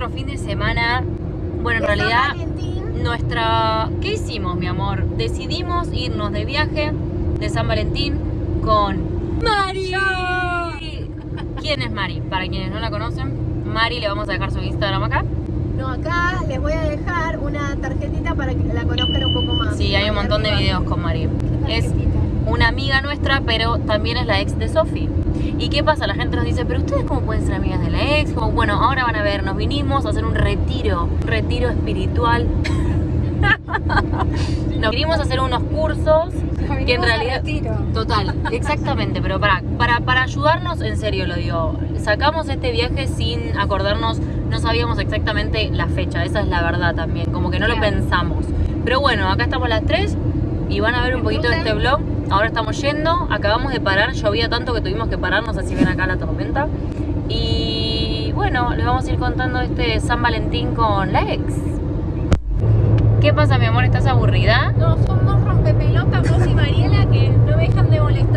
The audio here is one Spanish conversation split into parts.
nuestro fin de semana. Bueno, en realidad, nuestra... ¿Qué hicimos, mi amor? Decidimos irnos de viaje de San Valentín con Mari. ¿Quién es Mari? Para quienes no la conocen, Mari le vamos a dejar su Instagram acá. No, acá les voy a dejar una tarjetita para que la conozcan un poco más. Sí, hay un montón de videos con Mari. Es. Una amiga nuestra, pero también es la ex de Sofi. ¿Y qué pasa? La gente nos dice, pero ustedes cómo pueden ser amigas de la ex? Como, bueno, ahora van a ver, nos vinimos a hacer un retiro, un retiro espiritual. nos vinimos a hacer unos cursos que en realidad... Total, exactamente, pero para, para, para ayudarnos, en serio lo digo, sacamos este viaje sin acordarnos, no sabíamos exactamente la fecha, esa es la verdad también, como que no lo pensamos. Pero bueno, acá estamos las tres y van a ver un poquito de este vlog. Ahora estamos yendo, acabamos de parar, llovía tanto que tuvimos que parar, no sé si ven acá la tormenta. Y bueno, les vamos a ir contando este San Valentín con la ex. ¿Qué pasa, mi amor? ¿Estás aburrida? No, son dos rompepelotas, vos y Mariela, que no me dejan de molestarme,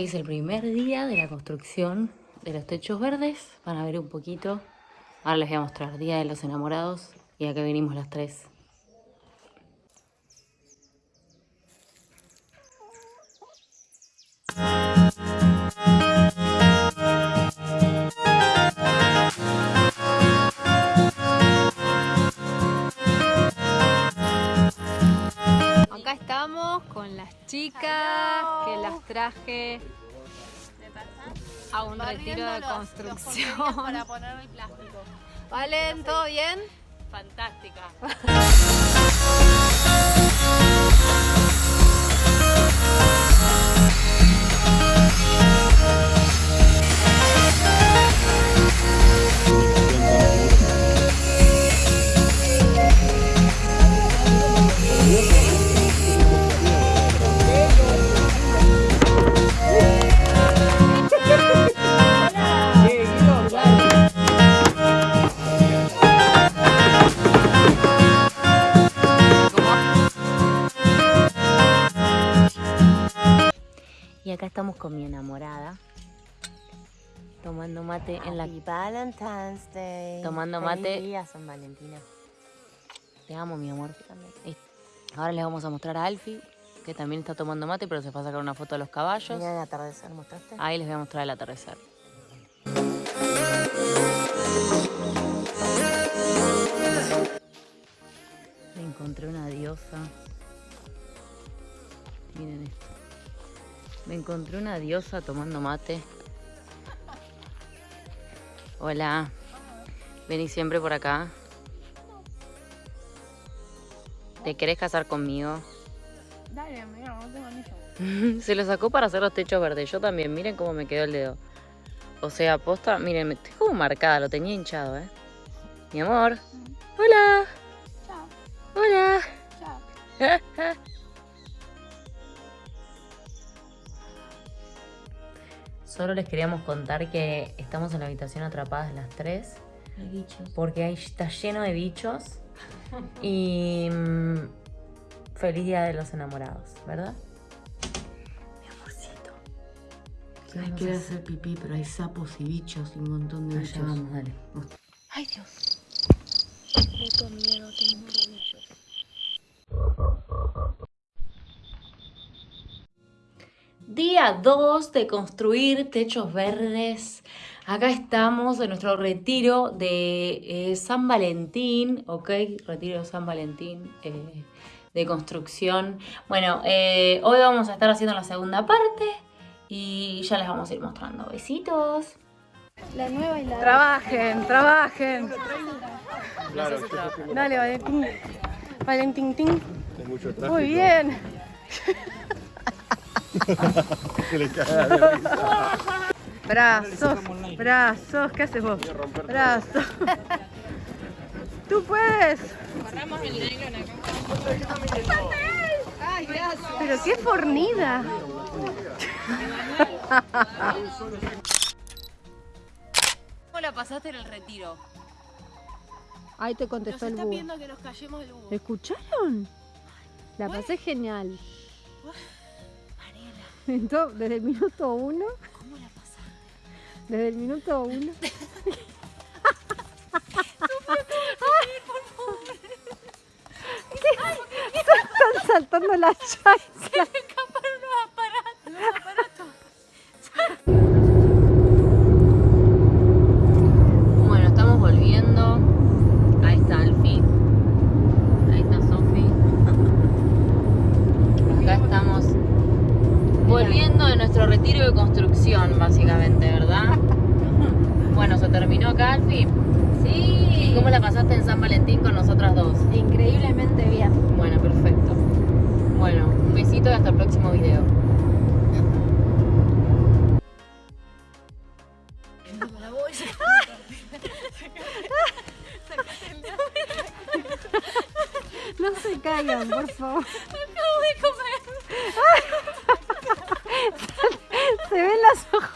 Hoy es el primer día de la construcción de los techos verdes. Van a ver un poquito. Ahora les voy a mostrar Día de los Enamorados. Y acá venimos las tres. Traje a un retiro de construcción. Para poner el plástico. ¿Valen? ¿Todo bien? Fantástica. Y acá estamos con mi enamorada. Tomando mate en la... Valentine's Day. Tomando Feliz mate. día, San. Te amo, mi amor. Y Ahora les vamos a mostrar a Alfie, que también está tomando mate, pero se fue a sacar una foto de los caballos. Mira el atardecer, ¿mostraste? Ahí les voy a mostrar el atardecer. Encontré una diosa tomando mate. Hola. Vení siempre por acá. ¿Te querés casar conmigo? Dale, mira, no tengo anillo. Se lo sacó para hacer los techos verdes. Yo también, miren cómo me quedó el dedo. O sea, posta, miren, estoy como marcada, lo tenía hinchado, ¿eh? Mi amor. Hola. Solo les queríamos contar que estamos en la habitación atrapadas las tres. Porque ahí está lleno de bichos. Y mm, feliz día de los enamorados, ¿verdad? Mi amorcito. Ay, quiero hacer pipí, pero hay sapos y bichos y un montón de Allá bichos. vamos, dale. Ay, Dios. Día 2 de construir techos verdes. Acá estamos en nuestro retiro de eh, San Valentín, ¿ok? Retiro de San Valentín eh, de construcción. Bueno, eh, hoy vamos a estar haciendo la segunda parte y ya les vamos a ir mostrando. Besitos. La nueva y la Trabajen, trabajen. Dale, Valentín. Valentín. Muy bien. Brazos, brazos, ¿qué haces vos? Brazos. Tú puedes. Pero qué fornida. ¿Cómo la pasaste en el retiro? Ahí te contestó el búho. que nos callemos del búho. ¿Escucharon? La pasé genial. Entonces, desde el minuto uno. ¿Cómo la pasaste? Desde el minuto uno. ¿Qué? Están saltando las chanclas. Bueno, estamos volviendo. Ahí está Alfie. Ahí está Sofi. Acá estamos volviendo de nuestro retiro de construcción, básicamente, ¿verdad? Bueno, se terminó acá, Alfie. Sí. ¿Cómo la pasaste en San Valentín con nosotras dos? Increíblemente bien. Bueno, perfecto. Bueno, un besito y hasta el próximo video. No se caigan, por favor. Acabo de comer.